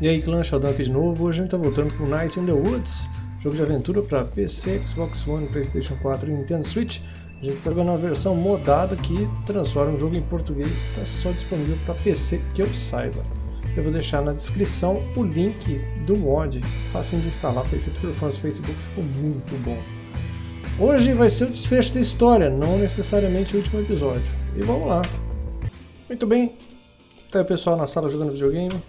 E aí, clã Sheldon aqui de novo. Hoje a gente tá voltando com Night in the Woods, jogo de aventura para PC, Xbox One, Playstation 4 e Nintendo Switch. A gente está jogando uma versão modada que transforma o jogo em português, está só disponível para PC que eu saiba. Eu vou deixar na descrição o link do mod, fácil de instalar, foi feito por fãs do Facebook, ficou muito bom. Hoje vai ser o desfecho da história, não necessariamente o último episódio. E vamos lá. Muito bem, tá aí o pessoal na sala jogando videogame.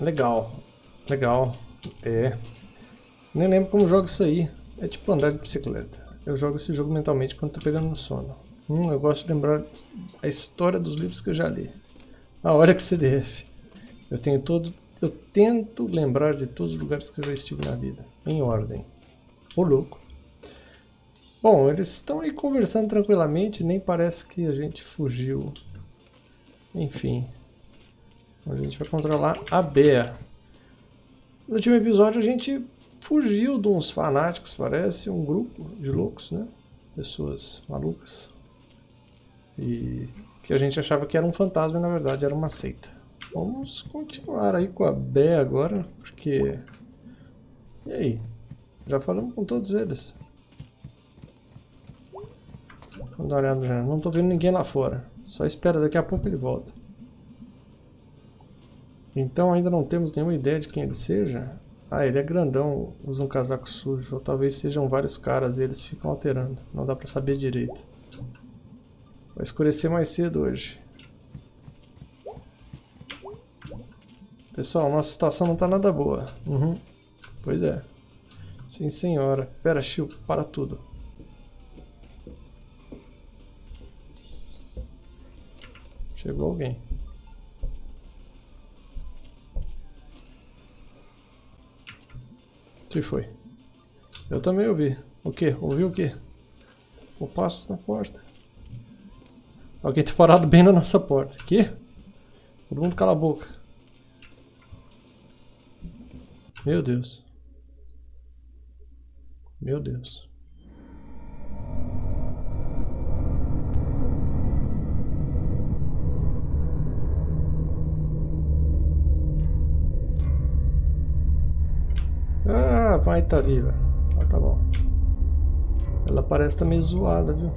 Legal, legal, é. Nem lembro como jogo isso aí. É tipo andar de bicicleta. Eu jogo esse jogo mentalmente quando tô pegando no sono. Hum, eu gosto de lembrar a história dos livros que eu já li. A hora que CDF. Eu tenho todo, eu tento lembrar de todos os lugares que eu já estive na vida, em ordem. Ô louco. Bom, eles estão aí conversando tranquilamente, nem parece que a gente fugiu. Enfim, a gente vai controlar a Bea. No último episódio a gente fugiu de uns fanáticos, parece, um grupo de loucos, né? Pessoas malucas. E que a gente achava que era um fantasma e na verdade era uma seita. Vamos continuar aí com a Bea agora, porque... E aí? Já falamos com todos eles. Vamos dar uma olhada já. Não estou vendo ninguém lá fora. Só espera, daqui a pouco ele volta. Então ainda não temos nenhuma ideia de quem ele seja. Ah, ele é grandão, usa um casaco sujo. Ou talvez sejam vários caras e eles ficam alterando. Não dá pra saber direito. Vai escurecer mais cedo hoje. Pessoal, nossa situação não tá nada boa. Uhum. Pois é. Sim, senhora. Pera, Chiu, para tudo. Chegou alguém. Que foi? Eu também ouvi. O que? Ouviu o que? O passo na porta. Alguém tá parado bem na nossa porta. Que? Todo mundo cala a boca. Meu Deus. Meu Deus. Pai tá viva. Ah, tá bom. Ela parece tá meio zoada, viu?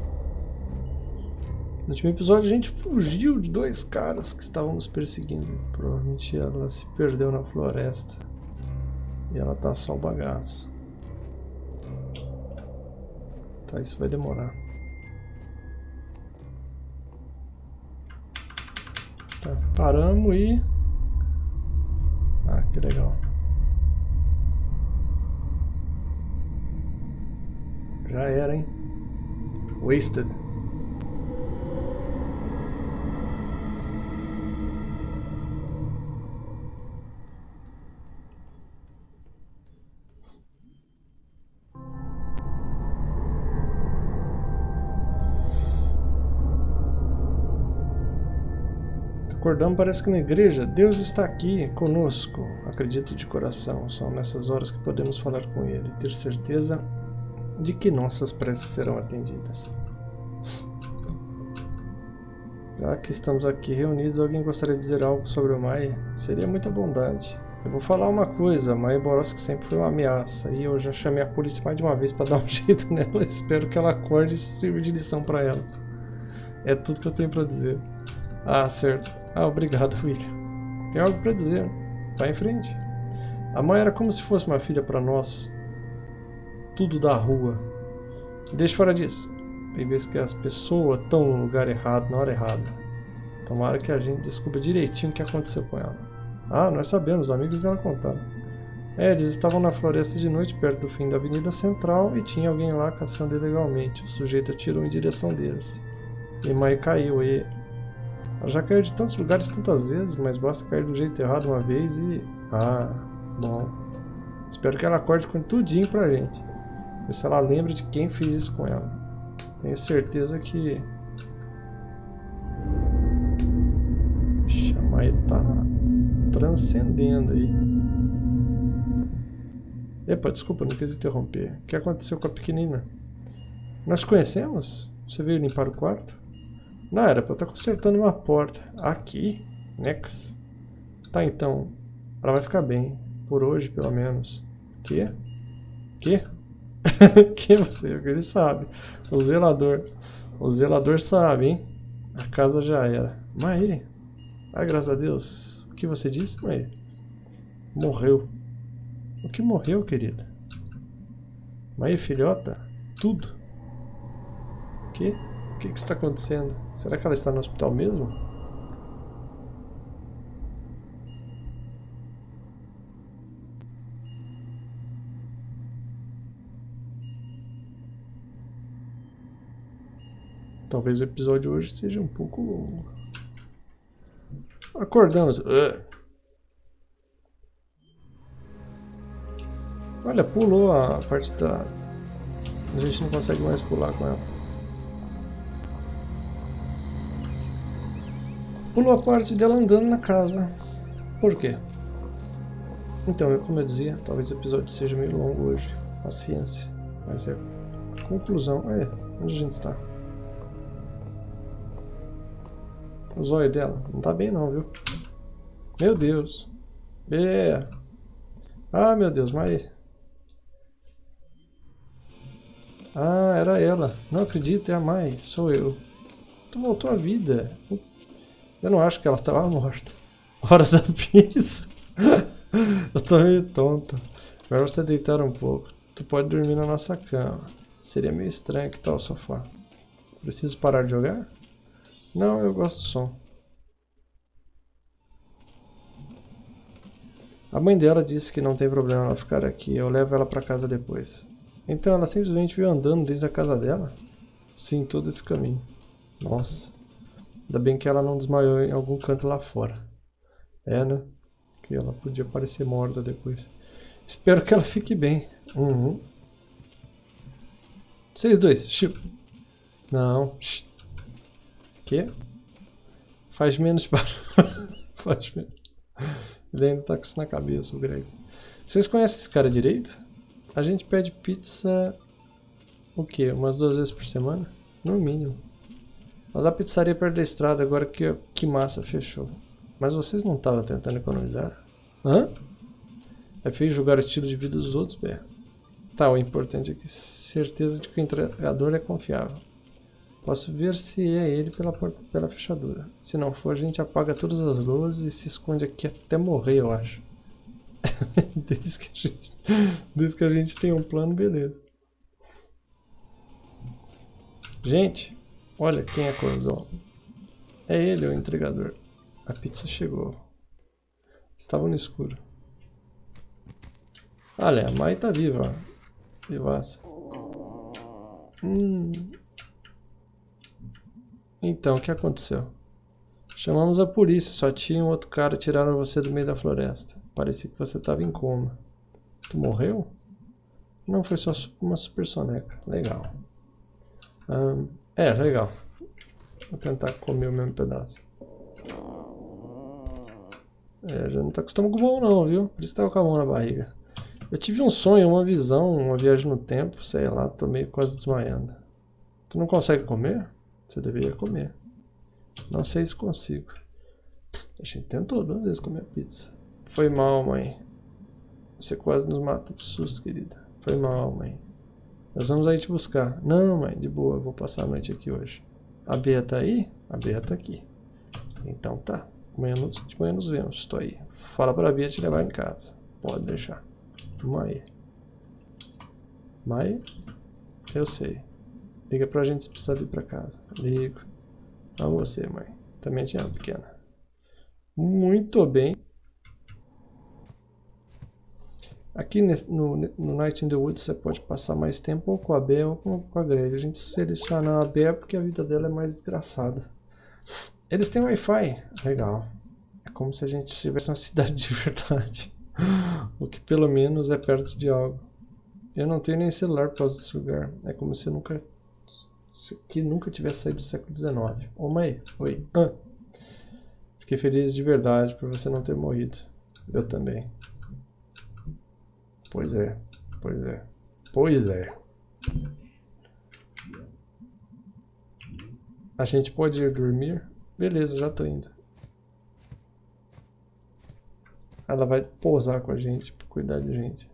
No último episódio a gente fugiu de dois caras que estavam nos perseguindo. Provavelmente ela se perdeu na floresta. E ela tá só o bagaço. Tá, isso vai demorar. Tá, paramos e... Ah, que legal. Já era, hein? Wasted. Acordamos, parece que na igreja, Deus está aqui conosco. Acredito de coração. São nessas horas que podemos falar com Ele, ter certeza de que nossas preces serão atendidas. Já que estamos aqui reunidos, alguém gostaria de dizer algo sobre o Mai? Seria muita bondade. Eu vou falar uma coisa, Mai Boroski sempre foi uma ameaça e eu já chamei a polícia mais de uma vez para dar um jeito nela. Espero que ela acorde e isso sirva de lição para ela. É tudo que eu tenho para dizer. Ah, certo. Ah, obrigado, William. Tem algo para dizer. Vá em frente. A mãe era como se fosse uma filha para nós tudo da rua. Deixa fora disso. Tem vezes que as pessoas estão no lugar errado, na hora errada. Tomara que a gente descubra direitinho o que aconteceu com ela. Ah, nós sabemos, os amigos dela contaram. É, eles estavam na floresta de noite, perto do fim da avenida central, e tinha alguém lá caçando ilegalmente. O sujeito atirou em direção deles. E Mai caiu, e... Ela já caiu de tantos lugares tantas vezes, mas basta cair do jeito errado uma vez e... Ah, bom. Espero que ela acorde com tudinho pra gente. Ver se ela lembra de quem fez isso com ela. Tenho certeza que... Chama ele tá transcendendo aí. Epa, desculpa, não quis interromper. O que aconteceu com a pequenina? Nós conhecemos? Você veio limpar o quarto? Não, era pra eu estar consertando uma porta. Aqui? Necas. Tá, então. Ela vai ficar bem. Por hoje, pelo menos. Que? Que? que você? Ele sabe. O zelador. O zelador sabe, hein? A casa já era. Maí. Ah, graças a Deus. O que você disse, Maí? Morreu. O que morreu, querida? Maí, filhota? Tudo. O que? O que está acontecendo? Será que ela está no hospital mesmo? Talvez o episódio hoje seja um pouco longo. Acordamos. Uh. Olha, pulou a parte da... A gente não consegue mais pular com ela. Pulou a parte dela andando na casa. Por quê? Então, como eu dizia, talvez o episódio seja meio longo hoje. Paciência. Mas é conclusão. É, onde a gente está? O zóio dela. Não tá bem não, viu? Meu Deus. É. Ah, meu Deus, mas... Ah, era ela. Não acredito, é a Mai. Sou eu. Tu voltou à vida. Eu não acho que ela estava morta. Hora da pizza. eu tô meio tonto. Melhor você deitar um pouco. Tu pode dormir na nossa cama. Seria meio estranho que tal o sofá. Preciso parar de jogar? Não, eu gosto do som. A mãe dela disse que não tem problema ela ficar aqui, eu levo ela para casa depois. Então ela simplesmente veio andando desde a casa dela? Sim, todo esse caminho. Nossa. Ainda bem que ela não desmaiou em algum canto lá fora. É, né? Que ela podia parecer morta depois. Espero que ela fique bem. Uhum. Vocês dois. Chico. Não. Shh. Que? Faz menos barulho. Faz menos. Ele ainda tá com isso na cabeça, o Greg. Vocês conhecem esse cara direito? A gente pede pizza... O quê? Umas duas vezes por semana? No mínimo. Lá da pizzaria perto da estrada, agora que, que massa, fechou. Mas vocês não estavam tentando economizar? Hã? É feio julgar o estilo de vida dos outros, Bé. Tá, o importante é que certeza de que o entregador é confiável. Posso ver se é ele pela, porta, pela fechadura. Se não for, a gente apaga todas as luzes e se esconde aqui até morrer, eu acho. desde, que a gente, desde que a gente tem um plano, beleza. Gente, olha quem acordou. É ele, o entregador. A pizza chegou. Estava no escuro. Olha, a Mai tá viva. Vivaça. Hum, então, o que aconteceu? Chamamos a polícia, só tinha um outro cara tiraram você do meio da floresta. Parecia que você estava em coma. Tu morreu? Não, foi só uma super soneca. Legal. É, legal. Vou tentar comer o mesmo pedaço. É, já não tá com estômago bom não, viu? Por isso tava com a mão na barriga. Eu tive um sonho, uma visão, uma viagem no tempo, sei lá, tô meio quase desmaiando. Tu não consegue comer? Você deveria comer. Não sei se consigo. A gente tentou duas vezes comer pizza. Foi mal, mãe. Você quase nos mata de susto, querida. Foi mal, mãe. Nós vamos aí te buscar. Não, mãe, de boa, eu vou passar a noite aqui hoje. A Bea tá aí? A Bea tá aqui. Então tá. Amanhã, de manhã nos vemos. Estou aí. Fala pra Bia te levar em casa. Pode deixar. Mãe. Mãe? Eu sei. Liga pra gente se precisar vir pra casa. Ligo. A você, mãe. Também te amo, pequena. Muito bem. Aqui no, no Night in the Woods você pode passar mais tempo ou com a Bea ou com a Greg. A gente seleciona a Bea porque a vida dela é mais desgraçada. Eles têm Wi-Fi. Legal. É como se a gente estivesse numa cidade de verdade. o que pelo menos é perto de algo. Eu não tenho nem celular por causa desse lugar. É como se eu nunca que nunca tivesse saído do século XIX. Ô mãe, oi. Ah. Fiquei feliz de verdade por você não ter morrido. Eu também. Pois é, pois é. Pois é. A gente pode ir dormir? Beleza, já tô indo. Ela vai pousar com a gente, cuidar de gente.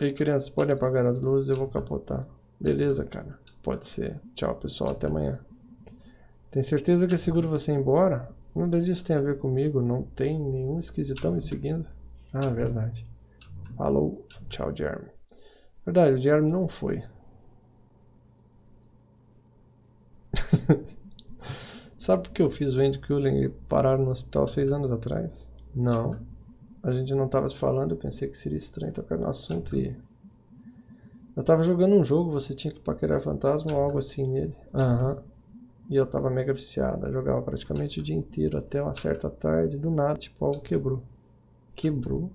Ei, crianças, podem apagar as luzes, eu vou capotar. Beleza, cara. Pode ser. Tchau, pessoal. Até amanhã. Tem certeza que é seguro você ir embora? Nada disso tem a ver comigo. Não tem nenhum esquisitão me seguindo. Ah, verdade. Falou. Tchau, Jeremy. Verdade, o Jeremy não foi. Sabe por que eu fiz o Andy Cullen e parar no hospital seis anos atrás? Não. A gente não estava se falando, eu pensei que seria estranho tocar no assunto e... Eu estava jogando um jogo, você tinha que paquerar fantasma ou algo assim nele. Aham. Uhum. E eu estava mega viciado, jogava praticamente o dia inteiro até uma certa tarde, do nada, tipo, algo quebrou. Quebrou?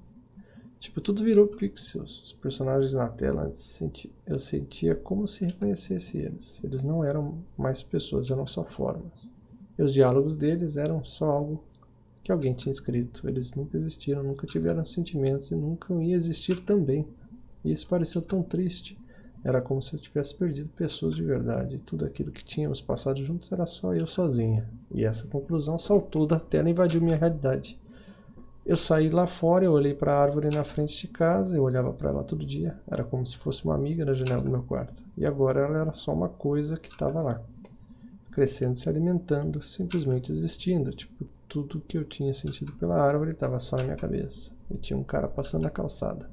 Tipo, tudo virou pixels. Os personagens na tela, eu sentia como se reconhecesse eles. Eles não eram mais pessoas, eram só formas. E os diálogos deles eram só algo que alguém tinha escrito. Eles nunca existiram, nunca tiveram sentimentos e nunca iam existir também. E isso pareceu tão triste. Era como se eu tivesse perdido pessoas de verdade. Tudo aquilo que tínhamos passado juntos era só eu sozinha. E essa conclusão saltou da tela e invadiu minha realidade. Eu saí lá fora, eu olhei para a árvore na frente de casa, eu olhava para ela todo dia. Era como se fosse uma amiga na janela do meu quarto. E agora ela era só uma coisa que estava lá. Crescendo, se alimentando, simplesmente existindo. Tipo, tudo que eu tinha sentido pela árvore estava só na minha cabeça. E tinha um cara passando na calçada.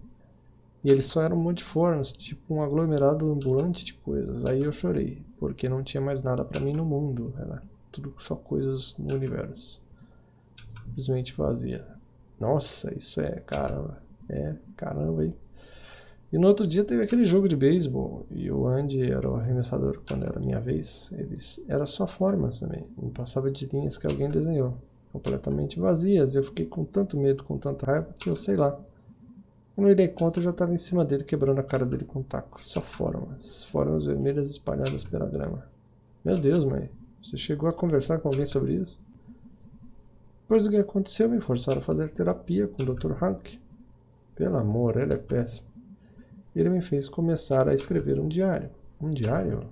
E eles só eram multiformes, tipo um aglomerado ambulante de coisas. Aí eu chorei, porque não tinha mais nada para mim no mundo. Era tudo só coisas no universo. Simplesmente vazia. Nossa, isso é caramba. É, caramba aí. E no outro dia teve aquele jogo de beisebol. E o Andy era o arremessador quando era minha vez. Ele era só formas também. Não passava de linhas que alguém desenhou. Completamente vazias. Eu fiquei com tanto medo, com tanta raiva, que eu sei lá. Quando eu dei conta, eu já estava em cima dele, quebrando a cara dele com um taco. Só formas. Formas vermelhas espalhadas pela grama. Meu Deus, mãe. Você chegou a conversar com alguém sobre isso? Depois do que aconteceu, me forçaram a fazer terapia com o Dr. Hank. Pelo amor, ele é péssimo. Ele me fez começar a escrever um diário. Um diário?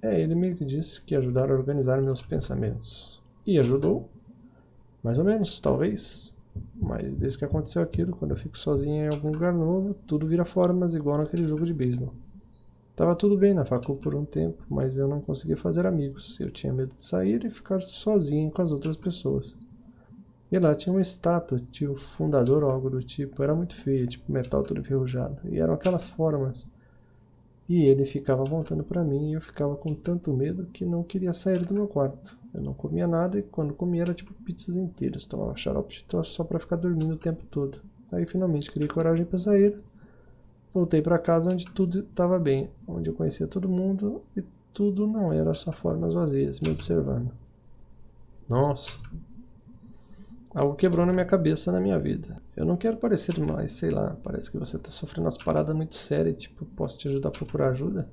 É, ele me disse que ajudar a organizar meus pensamentos. E ajudou? Mais ou menos, talvez. Mas desde que aconteceu aquilo, quando eu fico sozinho em algum lugar novo, tudo vira formas igual naquele jogo de beisebol. Tava tudo bem na facul por um tempo, mas eu não conseguia fazer amigos. Eu tinha medo de sair e ficar sozinho com as outras pessoas. E lá tinha uma estátua, tinha o fundador ou algo do tipo. Era muito feio, tipo metal todo enferrujado. E eram aquelas formas. E ele ficava voltando para mim e eu ficava com tanto medo que não queria sair do meu quarto. Eu não comia nada e quando comia era tipo pizzas inteiras. Tomava xarope de tosse só para ficar dormindo o tempo todo. Aí finalmente criei coragem para sair. Voltei para casa onde tudo estava bem, onde eu conhecia todo mundo e tudo não era só formas vazias me observando. Nossa, algo quebrou na minha cabeça na minha vida. Eu não quero parecer mais, sei lá, parece que você está sofrendo umas paradas muito sérias, tipo, posso te ajudar a procurar ajuda?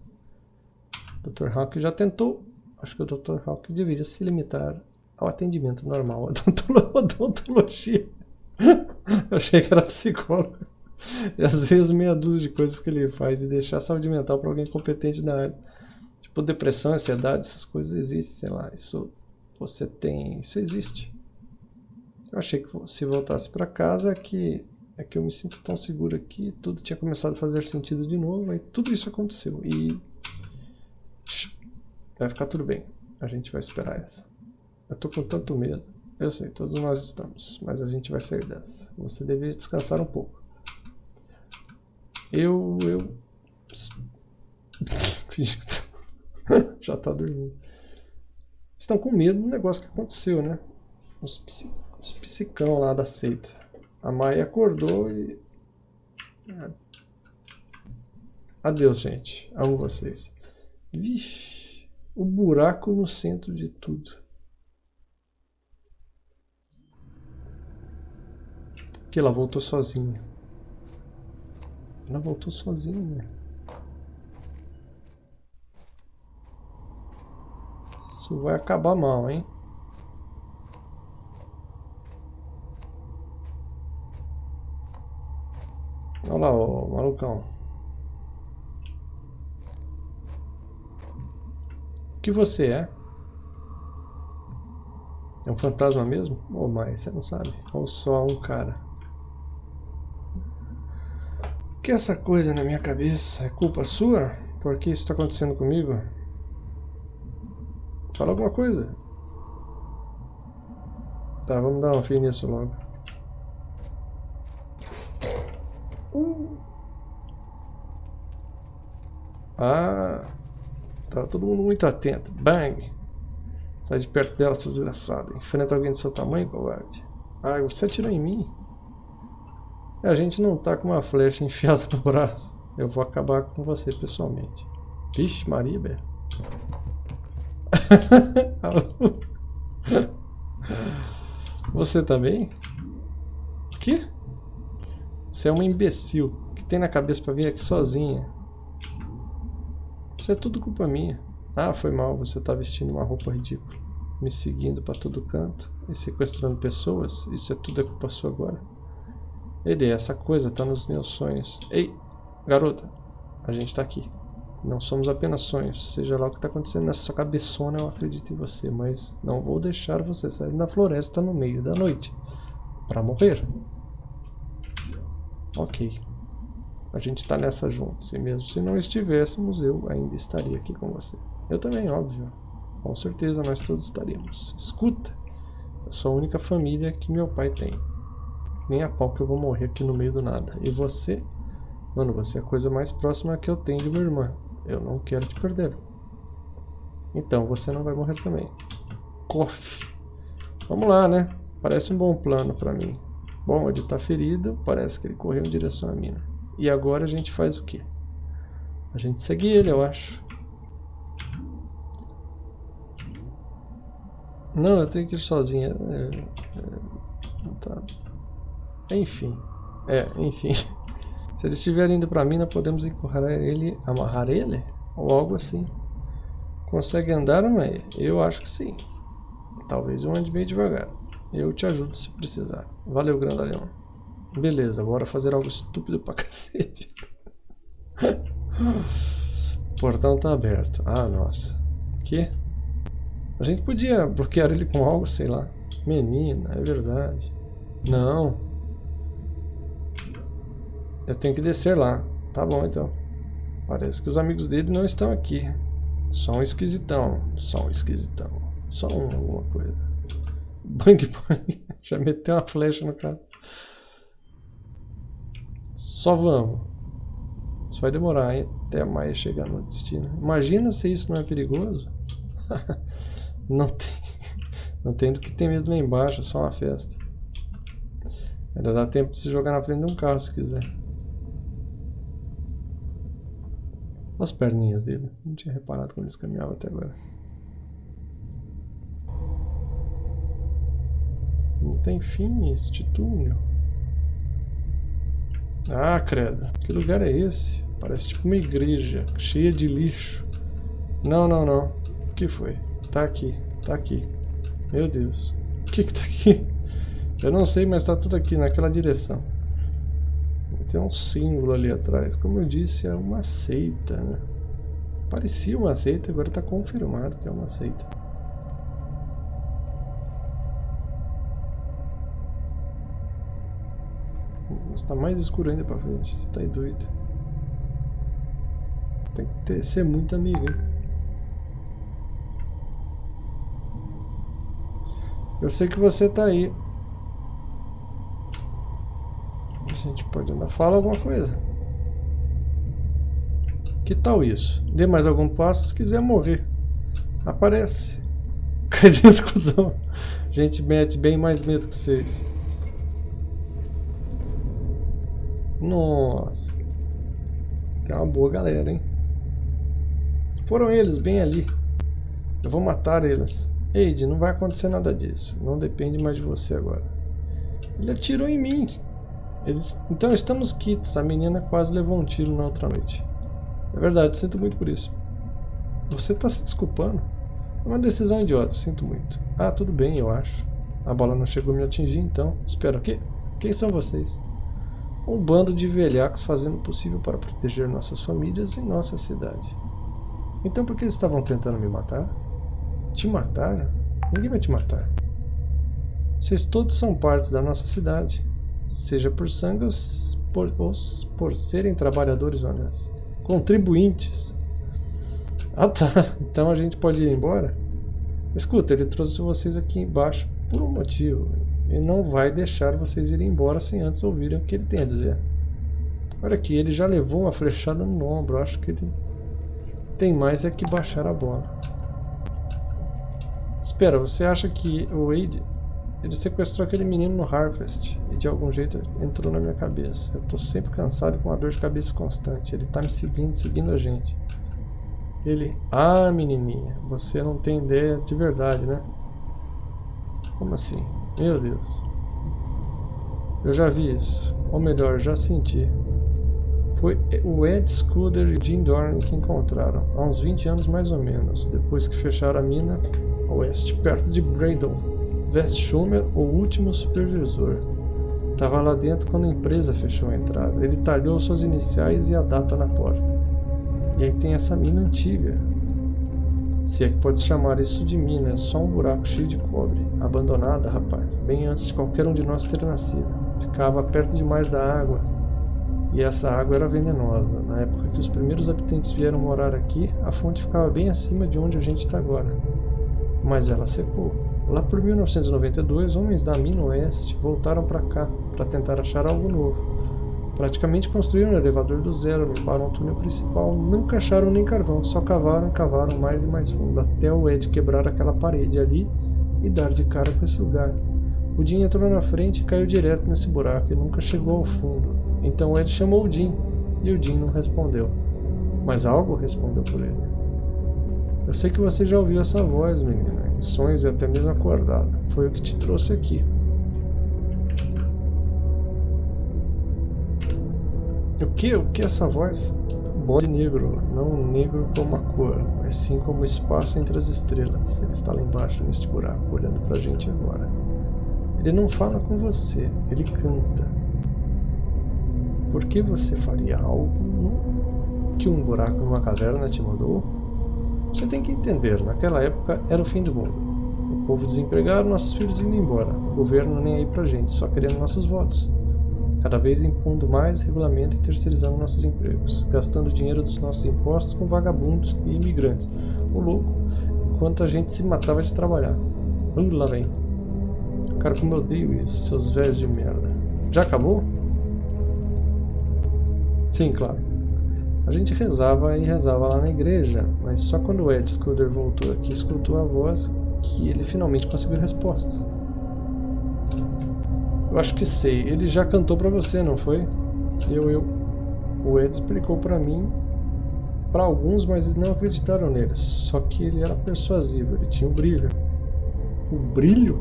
Dr. Hawk já tentou Acho que o Dr. Hawk deveria se limitar ao atendimento normal, a odontologia. Eu achei que era psicólogo. E às vezes meia dúzia de coisas que ele faz e deixar a saúde mental para alguém competente na área. Tipo depressão, ansiedade, essas coisas existem, sei lá. Isso você tem, isso existe. Eu achei que se voltasse para casa é que é que eu me sinto tão seguro aqui, tudo tinha começado a fazer sentido de novo, e tudo isso aconteceu. E Vai ficar tudo bem. A gente vai superar essa. Eu tô com tanto medo. Eu sei, todos nós estamos. Mas a gente vai sair dessa. Você deveria descansar um pouco. Eu... Eu... Já tá dormindo. Estão com medo do negócio que aconteceu, né? Os, psi... Os psicão lá da seita. A Maia acordou e... É. Adeus, gente. Amo vocês. Vixe o buraco no centro de tudo. Que ela voltou sozinha. Ela voltou sozinha. Isso vai acabar mal, hein? Olha lá, o malucão. que você é? É um fantasma mesmo? Ou mais, você não sabe. Ou só um cara. O que é essa coisa na minha cabeça? É culpa sua? Por que isso está acontecendo comigo? Fala alguma coisa. Tá, vamos dar um fim nisso logo. Uh. Ah, tá todo mundo muito atento. Bang! Sai de perto dela, seu desgraçado. Enfrenta alguém do seu tamanho, covarde. Ah, você atirou em mim? A gente não tá com uma flecha enfiada no braço. Eu vou acabar com você pessoalmente. Vixe, velho. você também? Que? Você é uma imbecil. Que tem na cabeça pra vir aqui sozinha? Isso é tudo culpa minha. Ah, foi mal, você tá vestindo uma roupa ridícula. Me seguindo para todo canto e sequestrando pessoas. Isso é tudo é culpa sua agora. Ele, essa coisa tá nos meus sonhos. Ei, garota, a gente tá aqui. Não somos apenas sonhos. Seja lá o que está acontecendo nessa sua cabeçona, eu acredito em você. Mas não vou deixar você sair na floresta no meio da noite. Para morrer. Ok. A gente está nessa juntos. E mesmo se não estivéssemos, eu ainda estaria aqui com você. Eu também, óbvio. Com certeza nós todos estaríamos. Escuta. Eu sou a única família que meu pai tem. Nem a pau que eu vou morrer aqui no meio do nada. E você? Mano, você é a coisa mais próxima que eu tenho de minha irmã. Eu não quero te perder. Então, você não vai morrer também. Cof. Vamos lá, né? Parece um bom plano pra mim. Bom, ele tá ferido, parece que ele correu em direção à mina. E agora a gente faz o quê? A gente segue ele, eu acho. Não, eu tenho que ir sozinha. É, é, tá. Enfim. É, enfim. Se eles estiverem indo pra mina, podemos encurrar ele, amarrar ele? Ou algo assim. Consegue andar, mãe? Eu acho que sim. Talvez eu ande bem devagar. Eu te ajudo se precisar. Valeu, grandalhão. Beleza, bora fazer algo estúpido pra cacete. o portão tá aberto. Ah, nossa. Que? A gente podia bloquear ele com algo, sei lá. Menina, é verdade. Não. Eu tenho que descer lá. Tá bom então. Parece que os amigos dele não estão aqui. Só um esquisitão. Só um esquisitão. Só um alguma coisa. Bang bang. Já meteu uma flecha no cara. Só vamos. Isso vai demorar hein? até mais chegar no destino. Imagina se isso não é perigoso. não tem. Não tem do que ter medo lá embaixo, é só uma festa. Ainda dá tempo de se jogar na frente de um carro se quiser. as perninhas dele. Não tinha reparado como eles caminhavam até agora. Tem fim este túnel. Ah, credo. Que lugar é esse? Parece tipo uma igreja, cheia de lixo. Não, não, não. O que foi? Tá aqui, tá aqui. Meu Deus. O que que tá aqui? Eu não sei, mas tá tudo aqui, naquela direção. Tem um símbolo ali atrás. Como eu disse, é uma seita, né? Parecia uma seita, agora está confirmado que é uma seita. Está mais escuro ainda pra frente. Você tá doido. Tem que ter, ser muito amigo, hein? Eu sei que você tá aí. A gente pode andar. Fala alguma coisa. Que tal isso? Dê mais algum passo se quiser morrer. Aparece. Cai dentro, cuzão. A gente mete bem mais medo que vocês. Nossa. Tem uma boa galera, hein? Foram eles, bem ali. Eu vou matar eles. Eide, não vai acontecer nada disso. Não depende mais de você agora. Ele atirou em mim. Eles... Então estamos quites. A menina quase levou um tiro na outra noite. É verdade, sinto muito por isso. Você está se desculpando? É uma decisão idiota, sinto muito. Ah, tudo bem, eu acho. A bola não chegou a me atingir, então. Espera, o quê? Quem são vocês? Um bando de velhacos fazendo o possível para proteger nossas famílias e nossa cidade. Então por que eles estavam tentando me matar? Te matar? Ninguém vai te matar. Vocês todos são partes da nossa cidade, seja por sangue ou por, ou por serem trabalhadores honestos. Contribuintes. Ah tá, então a gente pode ir embora? Escuta, ele trouxe vocês aqui embaixo por um motivo. Ele não vai deixar vocês irem embora sem antes ouvirem o que ele tem a dizer. Olha aqui, ele já levou uma flechada no ombro. Acho que ele tem mais é que baixar a bola. Espera, você acha que o Wade ele sequestrou aquele menino no Harvest e de algum jeito entrou na minha cabeça. Eu tô sempre cansado com uma dor de cabeça constante. Ele tá me seguindo, seguindo a gente. Ele, ah menininha, você não tem ideia de verdade, né? Como assim? Meu Deus. Eu já vi isso. Ou melhor, já senti. Foi o Ed Scudder e Jim Dorn que encontraram, há uns 20 anos mais ou menos, depois que fecharam a mina a oeste, perto de Braydon. West Schumer, o último supervisor. Estava lá dentro quando a empresa fechou a entrada. Ele talhou suas iniciais e a data na porta. E aí tem essa mina antiga. Se é que pode chamar isso de mina, é só um buraco cheio de cobre. Abandonada, rapaz, bem antes de qualquer um de nós ter nascido. Ficava perto demais da água, e essa água era venenosa. Na época que os primeiros habitantes vieram morar aqui, a fonte ficava bem acima de onde a gente está agora. Mas ela secou. Lá por 1992, homens da mina oeste voltaram para cá para tentar achar algo novo. Praticamente construíram um elevador do zero, limparam o túnel principal, nunca acharam nem carvão, só cavaram cavaram mais e mais fundo, até o Ed quebrar aquela parede ali e dar de cara com esse lugar. O Jim entrou na frente e caiu direto nesse buraco e nunca chegou ao fundo. Então Ed chamou o Jim, e o Jim não respondeu. Mas algo respondeu por ele. Eu sei que você já ouviu essa voz, menina, em sonhos e até mesmo acordado. Foi o que te trouxe aqui. O que? O que essa voz? Bode negro, não negro como a cor, mas sim como o espaço entre as estrelas. Ele está lá embaixo neste buraco, olhando pra gente agora. Ele não fala com você, ele canta. Por que você faria algo que um buraco numa caverna te mandou? Você tem que entender, naquela época era o fim do mundo. O povo desempregado, nossos filhos indo embora. O governo nem aí pra gente, só querendo nossos votos. Cada vez impondo mais regulamento e terceirizando nossos empregos. Gastando dinheiro dos nossos impostos com vagabundos e imigrantes. O louco, enquanto a gente se matava de trabalhar. Uh, lá vem. Cara, como eu odeio isso, seus velhos de merda. Já acabou? Sim, claro. A gente rezava e rezava lá na igreja, mas só quando o Ed Scudder voltou aqui escutou a voz que ele finalmente conseguiu respostas. Eu acho que sei, ele já cantou pra você, não foi? Eu, eu. O Ed explicou pra mim, para alguns, mas não acreditaram nele. Só que ele era persuasivo, ele tinha um brilho. O brilho?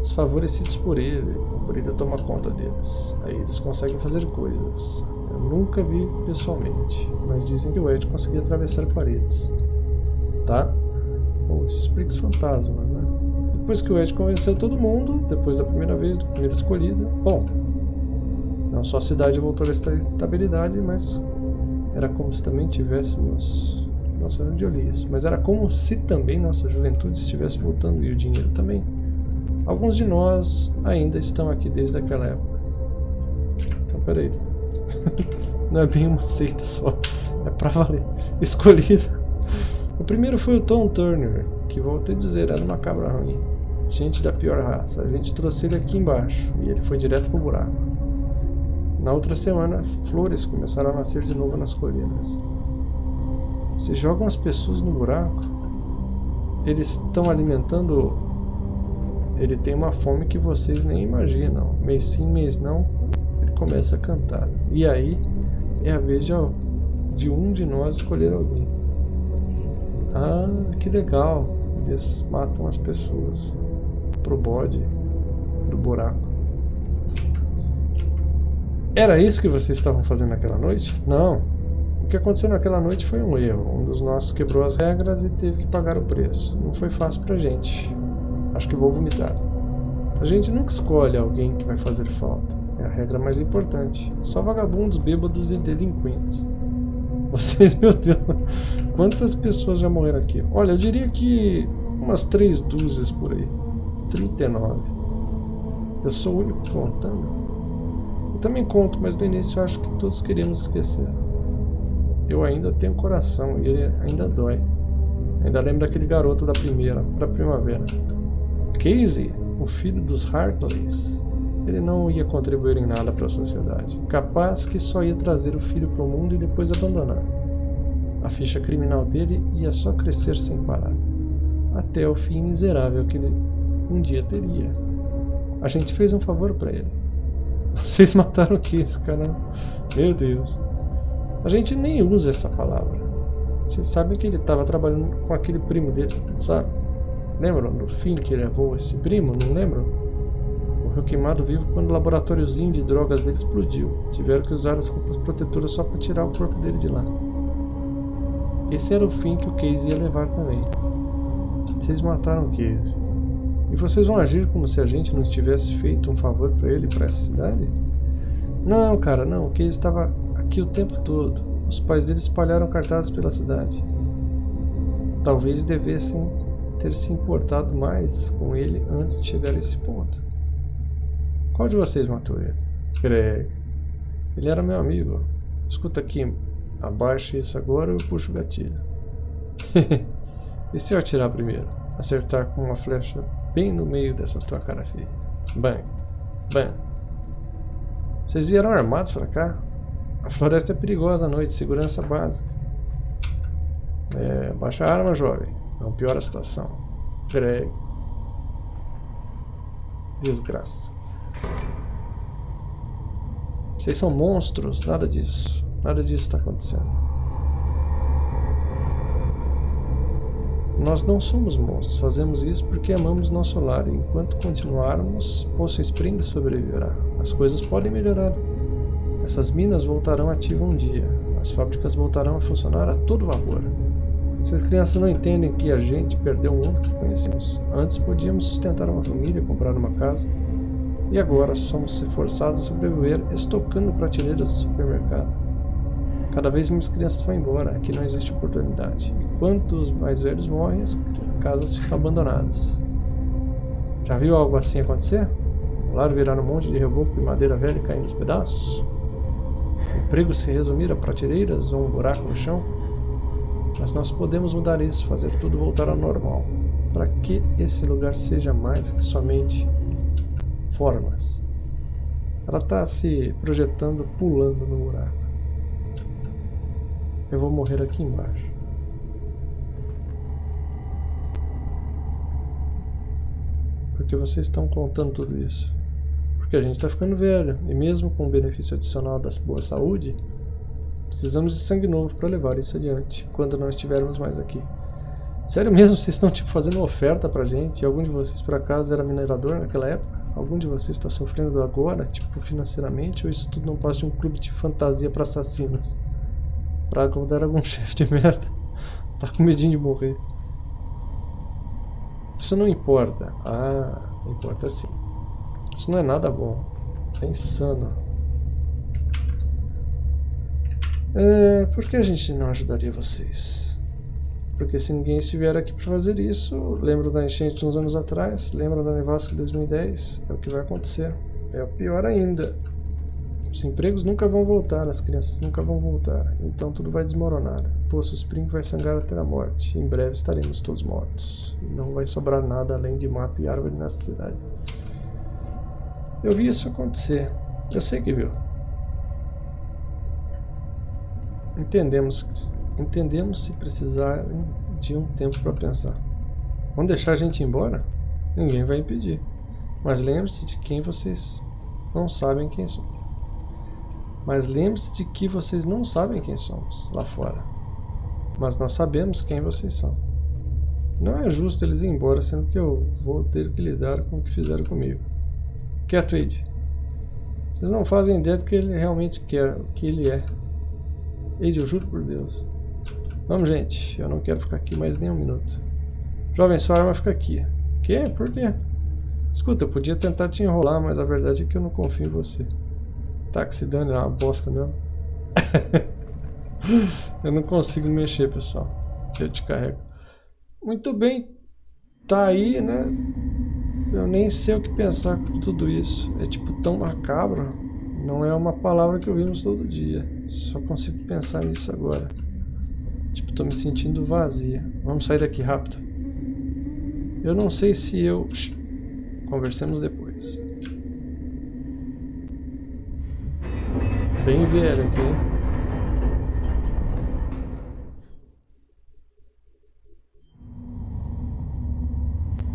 Os favorecidos por ele, o brilho toma conta deles. Aí eles conseguem fazer coisas. Eu nunca vi pessoalmente, mas dizem que o Ed conseguia atravessar paredes. Tá? Ou os fantasmas, né? Depois que o Ed convenceu todo mundo, depois da primeira vez, da primeira escolhida, bom, não só a cidade voltou a estabilidade, mas era como se também tivéssemos. Nossa, onde eu li isso? Mas era como se também nossa juventude estivesse voltando e o dinheiro também. Alguns de nós ainda estão aqui desde aquela época. Então, peraí. Não é bem uma seita só. É pra valer. Escolhido. O primeiro foi o Tom Turner, que voltei a dizer era uma cabra ruim. Gente da pior raça. A gente trouxe ele aqui embaixo e ele foi direto pro buraco. Na outra semana, flores começaram a nascer de novo nas colinas. Se jogam as pessoas no buraco, eles estão alimentando. Ele tem uma fome que vocês nem imaginam. Mês sim, mês não, começa a cantar. E aí é a vez de, de um de nós escolher alguém. Ah, que legal. Eles matam as pessoas pro bode do buraco. Era isso que vocês estavam fazendo naquela noite? Não. O que aconteceu naquela noite foi um erro. Um dos nossos quebrou as regras e teve que pagar o preço. Não foi fácil pra gente. Acho que vou vomitar. A gente nunca escolhe alguém que vai fazer falta. É a regra mais importante. Só vagabundos, bêbados e delinquentes. Vocês, meu Deus, quantas pessoas já morreram aqui? Olha, eu diria que umas três dúzias por aí. 39. Eu sou o único contando. Eu também conto, mas no início eu acho que todos queríamos esquecer. Eu ainda tenho coração e ele ainda dói. Ainda lembro daquele garoto da primeira, pra primavera. Casey, o filho dos Hartleys. Ele não ia contribuir em nada para a sociedade. Capaz que só ia trazer o filho para o mundo e depois abandonar. A ficha criminal dele ia só crescer sem parar. Até o fim miserável que ele um dia teria. A gente fez um favor para ele. Vocês mataram o que cara? Meu Deus. A gente nem usa essa palavra. Vocês sabem que ele estava trabalhando com aquele primo dele, sabe? Lembram do fim que levou esse primo? Não lembram? Morreu queimado vivo quando o laboratóriozinho de drogas dele explodiu. Tiveram que usar as roupas protetoras só para tirar o corpo dele de lá. Esse era o fim que o Casey ia levar também. Vocês mataram o Casey. E vocês vão agir como se a gente não tivesse feito um favor para ele e para essa cidade? Não, cara, não. O Casey estava aqui o tempo todo. Os pais dele espalharam cartazes pela cidade. Talvez devessem ter se importado mais com ele antes de chegar a esse ponto. Qual de vocês matou ele? Greg. Ele era meu amigo. Escuta aqui, abaixe isso agora ou eu puxo o gatilho. e se eu atirar primeiro? Acertar com uma flecha bem no meio dessa tua cara feia. Bang. Bang. Vocês vieram armados pra cá? A floresta é perigosa à noite, segurança básica. É, baixa a arma, jovem. Não piora a situação. Greg. Desgraça. Vocês são monstros, nada disso. Nada disso está acontecendo. Nós não somos monstros, fazemos isso porque amamos nosso lar enquanto continuarmos, Poço Spring sobreviverá. As coisas podem melhorar. Essas minas voltarão ativas um dia. As fábricas voltarão a funcionar a todo vapor. As crianças não entendem que a gente perdeu o mundo que conhecemos. Antes podíamos sustentar uma família, comprar uma casa. E agora somos forçados a sobreviver estocando prateleiras do supermercado. Cada vez mais crianças vão embora, aqui não existe oportunidade. Enquanto os mais velhos morrem, as casas ficam abandonadas. Já viu algo assim acontecer? O lar virar um monte de reboco e madeira velha caindo aos pedaços? O emprego se resumir a prateleiras ou um buraco no chão? Mas nós podemos mudar isso, fazer tudo voltar ao normal, para que esse lugar seja mais que somente formas. Ela está se projetando pulando no buraco. Eu vou morrer aqui embaixo. Porque vocês estão contando tudo isso. Porque a gente está ficando velho. E mesmo com o benefício adicional da boa saúde, precisamos de sangue novo para levar isso adiante. Quando não estivermos mais aqui. Sério mesmo? Vocês estão tipo fazendo oferta pra gente? E algum de vocês por acaso era minerador naquela época? Algum de vocês está sofrendo agora, tipo financeiramente? Ou isso tudo não passa de um clube de fantasia para assassinos? Pra encontrar algum chefe de merda. Tá com medinho de morrer. Isso não importa. Ah, importa sim. Isso não é nada bom. É insano. É, por que a gente não ajudaria vocês? Porque se ninguém estiver aqui para fazer isso, lembra da enchente uns anos atrás, lembra da nevasca de 2010, é o que vai acontecer. É o pior ainda. Os empregos nunca vão voltar, as crianças nunca vão voltar, então tudo vai desmoronar. Poço Spring vai sangrar até a morte. Em breve estaremos todos mortos. Não vai sobrar nada além de mato e árvore nessa cidade. Eu vi isso acontecer. Eu sei que viu. Entendemos, entendemos se precisar de um tempo para pensar. Vão deixar a gente embora? Ninguém vai impedir. Mas lembre-se de quem vocês não sabem quem são. Mas lembre-se de que vocês não sabem quem somos lá fora. Mas nós sabemos quem vocês são. Não é justo eles ir embora, sendo que eu vou ter que lidar com o que fizeram comigo. Quieto, Wade. Vocês não fazem ideia do que ele realmente quer, o que ele é. Wade, eu juro por Deus. Vamos, gente. Eu não quero ficar aqui mais nem um minuto. Jovem, sua arma fica aqui. Que? Por quê? Escuta, eu podia tentar te enrolar, mas a verdade é que eu não confio em você. Táxi Dani é uma bosta mesmo. eu não consigo mexer, pessoal. Eu te carrego. Muito bem. Tá aí, né? eu nem sei o que pensar com tudo isso. É tipo tão macabro. Não é uma palavra que ouvimos todo dia. Só consigo pensar nisso agora. Tipo, tô me sentindo vazia. Vamos sair daqui rápido. Eu não sei se eu... Conversemos depois. Bem velho aqui?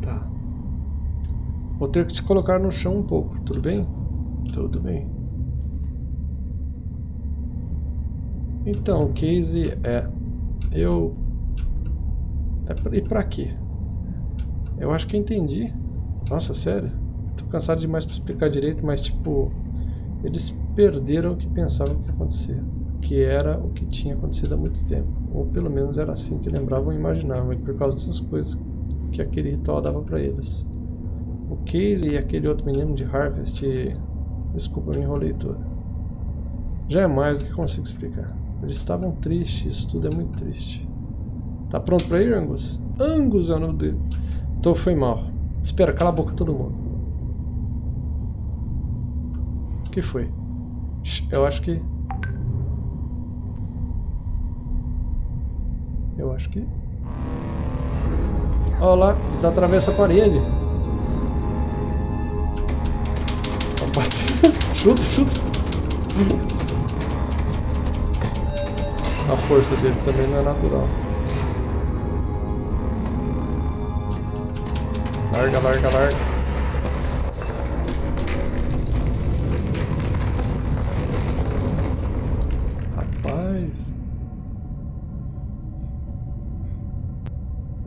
Tá. Vou ter que te colocar no chão um pouco, tudo bem? Tudo bem. Então, Casey é... Eu... É pra... E pra quê? Eu acho que entendi. Nossa, sério? Tô cansado demais pra explicar direito, mas tipo... Eles perderam o que pensavam que ia acontecer. Que era o que tinha acontecido há muito tempo. Ou pelo menos era assim que lembravam e imaginavam. E por causa dessas coisas que aquele ritual dava pra eles. O Casey e aquele outro menino de Harvest... Desculpa, me enrolei todo. Já é mais do que consigo explicar. Eles estavam tristes, isso tudo é muito triste. Tá pronto pra ir, Angus? Angus é o nome dele. Então foi mal. Espera, cala a boca todo mundo. O que foi? Eu acho que... Eu acho que... Olha lá, eles atravessam a parede. chuta, chuta. A força dele também não é natural. Larga, larga, larga.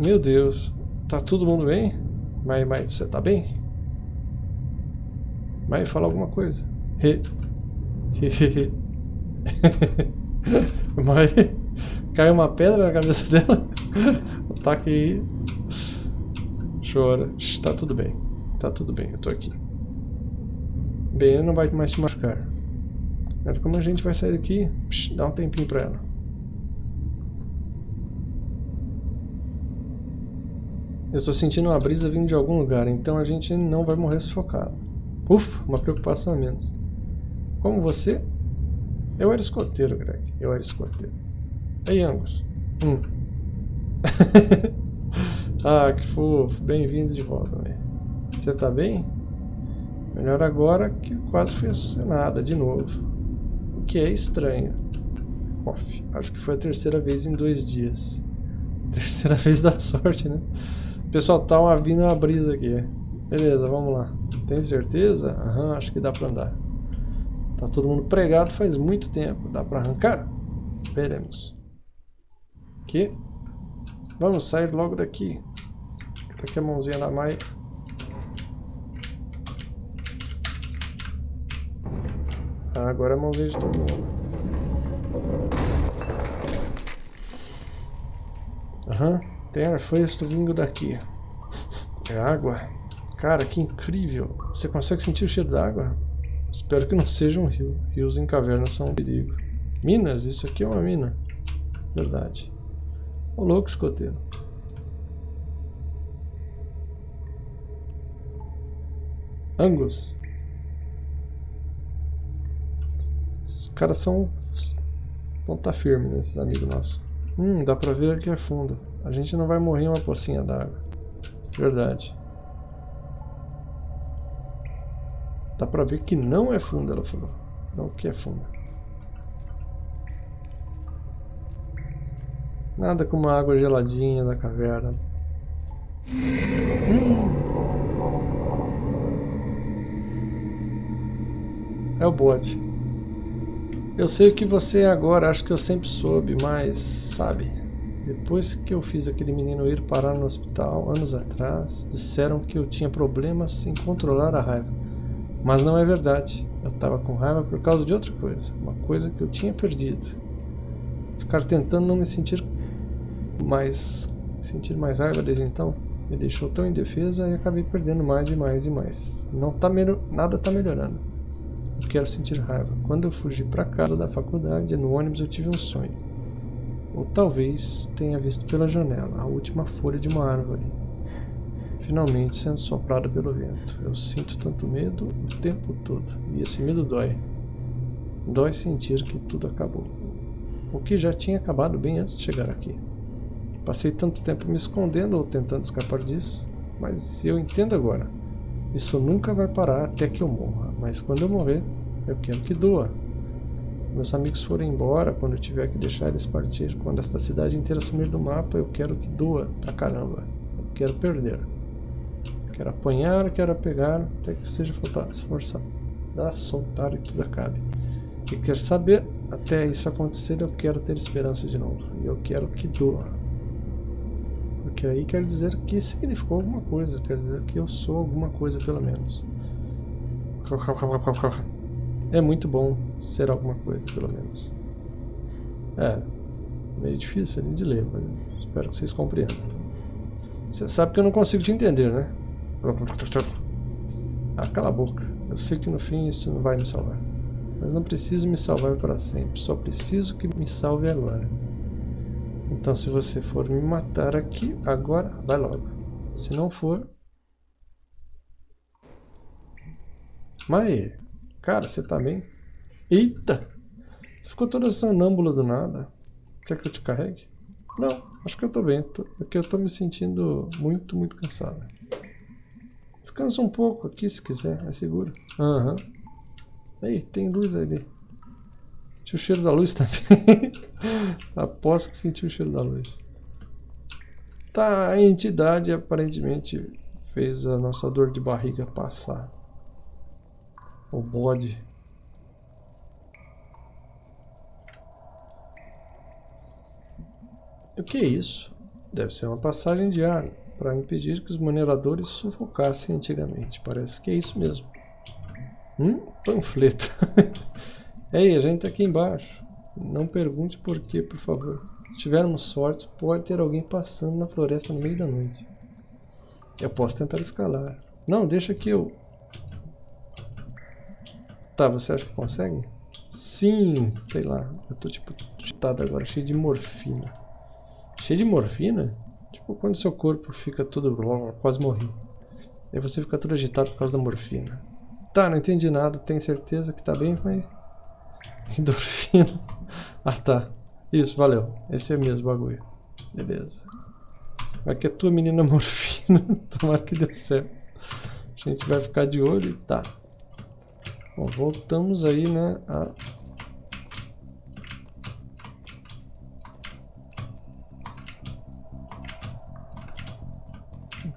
Meu Deus. Tá todo mundo bem? Mas, mas você tá bem? Mas fala alguma coisa. He. Mas caiu uma pedra na cabeça dela. Ataque aí. Chora. Tá tudo bem. Tá tudo bem, eu tô aqui. Bem, não vai mais te machucar. Mas como a gente vai sair daqui, dá um tempinho pra ela. Eu tô sentindo uma brisa vindo de algum lugar, então a gente não vai morrer sufocado. Ufa, uma preocupação a menos. Como você, eu era escoteiro, Greg. Eu era escoteiro. Ei, Angus. Hum. ah, que fofo. Bem-vindo de volta, velho. Você tá bem? Melhor agora que quase fui assassinada de novo. O que é estranho. Off. Acho que foi a terceira vez em dois dias. Terceira vez da sorte, né? Pessoal, tá uma, vindo uma brisa aqui. Beleza, vamos lá. Tem certeza? Aham, acho que dá pra andar. Tá todo mundo pregado faz muito tempo. Dá pra arrancar? Veremos. Aqui. Vamos sair logo daqui. Tá aqui a mãozinha da Mai. Ah, agora é a mãozinha de todo mundo. Aham. Uhum. Tem ar fresco vindo daqui. É água. Cara, que incrível. Você consegue sentir o cheiro da água? Espero que não seja um rio. Rios em cavernas são um perigo. Minas? Isso aqui é uma mina. Verdade. Ô louco, escoteiro. Angus. Os caras são ponta firme, né, esses amigos nossos. Hum, dá pra ver que é fundo. A gente não vai morrer em uma pocinha d'água. Verdade. Dá pra ver que não é funda, ela falou. Não que é funda. Nada como a água geladinha da caverna. Hum. É o bode. Eu sei o que você é agora, acho que eu sempre soube, mas, sabe, depois que eu fiz aquele menino ir parar no hospital anos atrás, disseram que eu tinha problemas em controlar a raiva. Mas não é verdade. Eu estava com raiva por causa de outra coisa. Uma coisa que eu tinha perdido. Ficar tentando não me sentir mais... Sentir mais raiva desde então me deixou tão indefesa e acabei perdendo mais e mais e mais. Não tá nada está melhorando. Eu quero sentir raiva. Quando eu fugi para casa da faculdade, no ônibus eu tive um sonho. Ou talvez tenha visto pela janela a última folha de uma árvore. Finalmente sendo soprada pelo vento. Eu sinto tanto medo o tempo todo. E esse medo dói. Dói sentir que tudo acabou. O que já tinha acabado bem antes de chegar aqui. Passei tanto tempo me escondendo ou tentando escapar disso. Mas eu entendo agora. Isso nunca vai parar até que eu morra. Mas quando eu morrer, eu quero que doa. Meus amigos forem embora, quando eu tiver que deixar eles partir, quando esta cidade inteira sumir do mapa, eu quero que doa pra caramba. Eu quero perder. Quero apanhar, quero pegar, até que seja esforçado. Dá, soltar e tudo acabe. E quer saber, até isso acontecer, eu quero ter esperança de novo. E eu quero que doa. Porque aí quer dizer que significou alguma coisa, quer dizer que eu sou alguma coisa pelo menos. É muito bom ser alguma coisa, pelo menos. É, meio difícil de ler, mas espero que vocês compreendam. Você sabe que eu não consigo te entender, né? Ah, cala a boca. Eu sei que no fim isso não vai me salvar. Mas não preciso me salvar para sempre. Só preciso que me salve agora. Então se você for me matar aqui, agora, vai logo. Se não for... Mas, cara, você tá bem? Eita! Você ficou toda sonâmbula do nada. Quer que eu te carregue? Não, acho que eu tô bem. Tô, porque eu tô me sentindo muito, muito cansado. Descansa um pouco aqui se quiser, é seguro. Aham. Uhum. Aí, tem luz ali. Senti o cheiro da luz também. Aposto que senti o cheiro da luz. Tá, a entidade aparentemente fez a nossa dor de barriga passar. O bode. O que é isso? Deve ser uma passagem de ar para impedir que os mineradores sufocassem antigamente. Parece que é isso mesmo. Hum? Panfleto. Ei, a gente está aqui embaixo. Não pergunte por quê, por favor. Se tivermos sorte, pode ter alguém passando na floresta no meio da noite. Eu posso tentar escalar. Não, deixa que eu... Tá, você acha que consegue? Sim, sei lá. Eu tô tipo chutado agora, cheio de morfina. Cheio de morfina? Tipo quando seu corpo fica todo... quase morri. Aí você fica todo agitado por causa da morfina. Tá, não entendi nada. Tem certeza que tá bem, mas... Endorfina. Ah tá. Isso, valeu. Esse é mesmo o bagulho. Beleza. Vai que é tua menina morfina. Tomara que dê certo. A gente vai ficar de olho e tá. Bom, voltamos aí, né? A...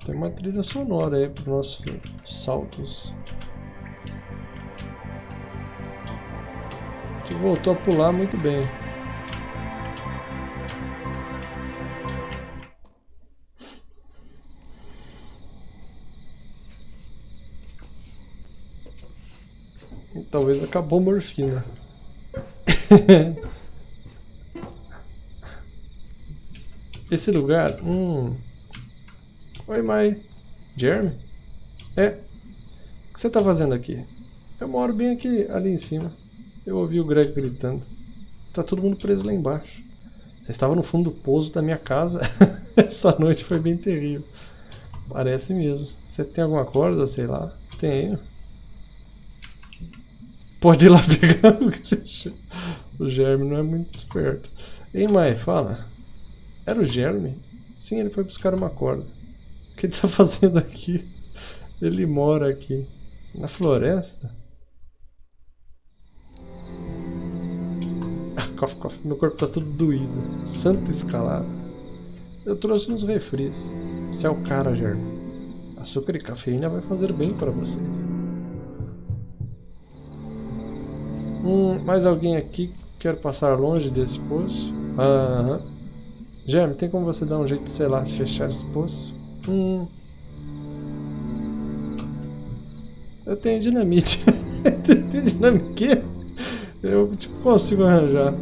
Tem uma trilha sonora aí para os nossos saltos. A gente voltou a pular muito bem. Talvez acabou a morfina. Esse lugar... Hum. Oi, Mai. Jeremy? É. O que você está fazendo aqui? Eu moro bem aqui, ali em cima. Eu ouvi o Greg gritando. Tá todo mundo preso lá embaixo. Você estava no fundo do pouso da minha casa. Essa noite foi bem terrível. Parece mesmo. Você tem alguma corda, sei lá? Tenho. Pode ir lá pegar. o Germe não é muito esperto. Ei, Mai, fala. Era o Germe? Sim, ele foi buscar uma corda. O que ele está fazendo aqui? Ele mora aqui. Na floresta? cof, cof. Meu corpo tá tudo doído. Santa escalada. Eu trouxe uns refris. Você é o cara, Jeremy. Açúcar e cafeína vai fazer bem para vocês. Hum, mais alguém aqui quer passar longe desse poço? Aham. Jeremy, tem como você dar um jeito, sei lá, de fechar esse poço? Hum. Eu tenho dinamite. tem dinamite? Eu tipo, consigo arranjar.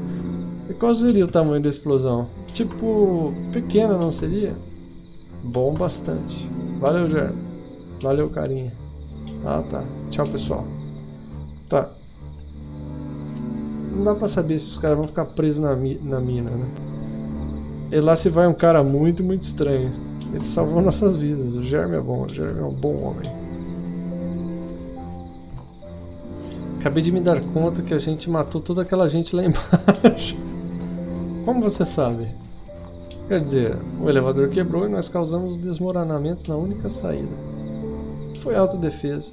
E qual seria o tamanho da explosão? Tipo, pequena não seria? Bom bastante. Valeu, Germo. Valeu, carinha. Ah, tá. Tchau, pessoal. Tá. Não dá pra saber se os caras vão ficar presos na, mi na mina, né? E lá se vai um cara muito, muito estranho. Ele salvou nossas vidas. O Germe é bom. O Germe é um bom homem. Acabei de me dar conta que a gente matou toda aquela gente lá embaixo. Como você sabe? Quer dizer, o elevador quebrou e nós causamos desmoronamento na única saída. Foi autodefesa.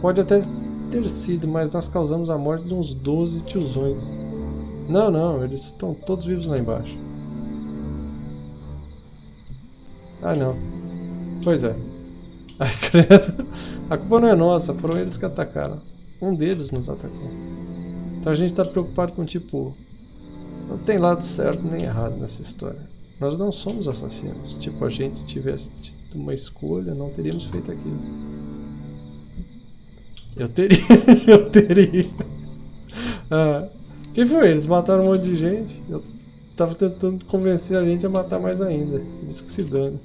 Pode até ter sido, mas nós causamos a morte de uns 12 tiozões. Não, não, eles estão todos vivos lá embaixo. Ah, não. Pois é. Ai, credo. A culpa não é nossa, foram eles que atacaram. Um deles nos atacou. Então a gente está preocupado com tipo. Não tem lado certo nem errado nessa história. Nós não somos assassinos. Tipo, a gente tivesse tido uma escolha, não teríamos feito aquilo. Eu teria, eu teria. Ah, quem foi? Eles mataram um monte de gente. Eu tava tentando convencer a gente a matar mais ainda. Eles que se dane.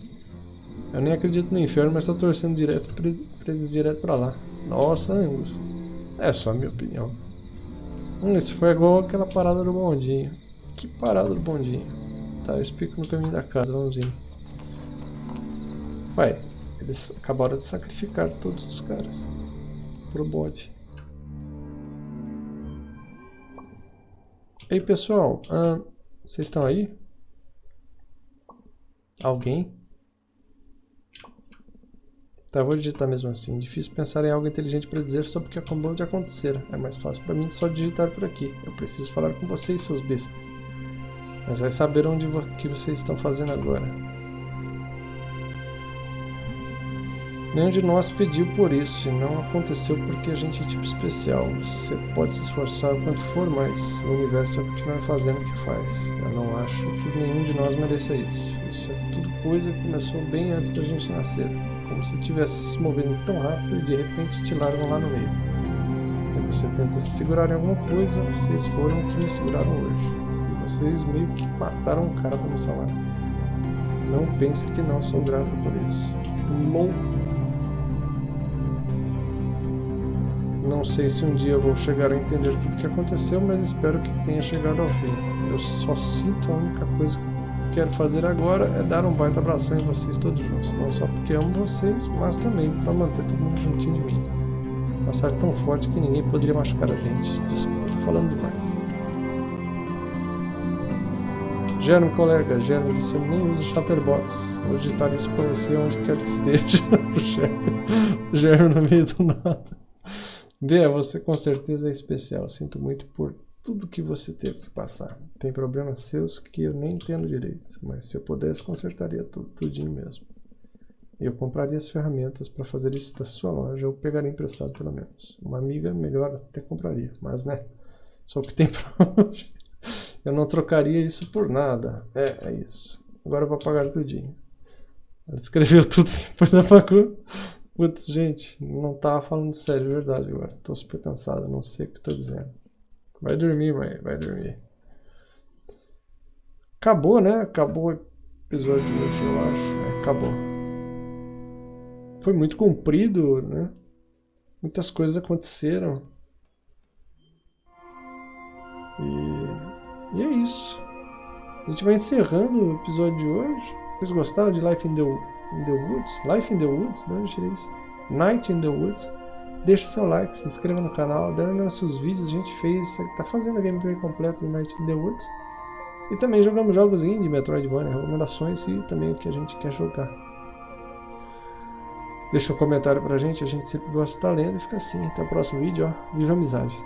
Eu nem acredito no inferno, mas tô torcendo direto pra direto pra lá. Nossa, Angus. É só a minha opinião. Hum, isso foi igual aquela parada do bondinho. Que parada do bondinho? Tá, eu explico no caminho da casa, vamos ir. Vai, eles acabaram de sacrificar todos os caras pro bode. Ei pessoal, uh, vocês estão aí? Alguém? Tá, vou digitar mesmo assim. Difícil pensar em algo inteligente para dizer só porque acabou de acontecer. É mais fácil para mim só digitar por aqui. Eu preciso falar com vocês, seus bestas. Mas vai saber onde vo que vocês estão fazendo agora. Nenhum de nós pediu por isso e não aconteceu porque a gente é tipo especial. Você pode se esforçar o quanto for, mas o universo vai continuar fazendo o que faz. Eu não acho que nenhum de nós mereça isso. Isso é tudo coisa que começou bem antes da gente nascer. Como se estivesse se movendo tão rápido e de repente te largam lá no meio. E você tenta se segurar em alguma coisa, vocês foram o que me seguraram hoje. E vocês meio que mataram um cara para me salvar. Não pense que não sou grato por isso. Não Não sei se um dia vou chegar a entender tudo o que aconteceu, mas espero que tenha chegado ao fim. Eu só sinto a única coisa que quero fazer agora é dar um baita abração em vocês todos juntos. Não só porque amo vocês, mas também para manter todo mundo juntinho de mim. Passar tão forte que ninguém poderia machucar a gente. Desculpa, tô falando demais. Germe, colega, Germe, você nem usa Chatterbox. Vou digitar isso pra você onde quer que esteja. Germe no meio do nada. Dê, você com certeza é especial. Sinto muito por tudo que você teve que passar. Tem problemas seus que eu nem entendo direito, mas se eu pudesse, consertaria tudo, tudinho mesmo. Eu compraria as ferramentas para fazer isso da sua loja ou pegaria emprestado pelo menos. Uma amiga melhor até compraria, mas né, só o que tem para hoje. Eu não trocaria isso por nada. É, é isso. Agora eu vou pagar tudinho. Ela escreveu tudo depois da faculdade. Putz, gente, não tava falando sério, de verdade agora. Tô super cansado, não sei o que tô dizendo. Vai dormir, mãe, vai dormir. Acabou, né? Acabou o episódio de hoje, eu acho. É, acabou. Foi muito comprido, né? Muitas coisas aconteceram. E, e é isso. A gente vai encerrando o episódio de hoje. Vocês gostaram de Life in the in the Woods, Life in the Woods, de onde tirei isso? Night in the Woods. Deixa seu like, se inscreva no canal, dê nossos vídeos, a gente fez, tá fazendo a gameplay completa de Night in the Woods. E também jogamos jogos indie, Metroidvania, recomendações e também o que a gente quer jogar. Deixa um comentário pra gente, a gente sempre gosta de estar lendo e fica assim. Até o próximo vídeo, ó. Viva a amizade!